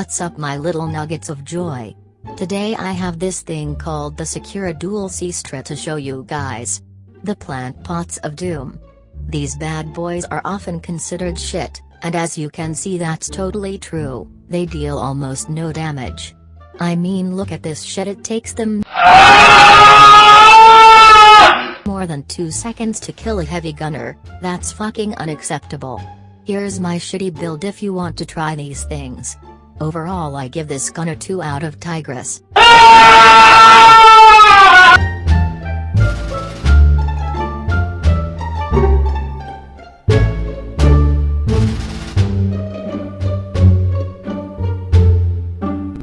What's up my little nuggets of joy? Today I have this thing called the Secura Dual Cestra to show you guys. The plant pots of doom. These bad boys are often considered shit, and as you can see that's totally true, they deal almost no damage. I mean look at this shit it takes them more than 2 seconds to kill a heavy gunner, that's fucking unacceptable. Here's my shitty build if you want to try these things. Overall I give this gun a 2 out of Tigris. Ah!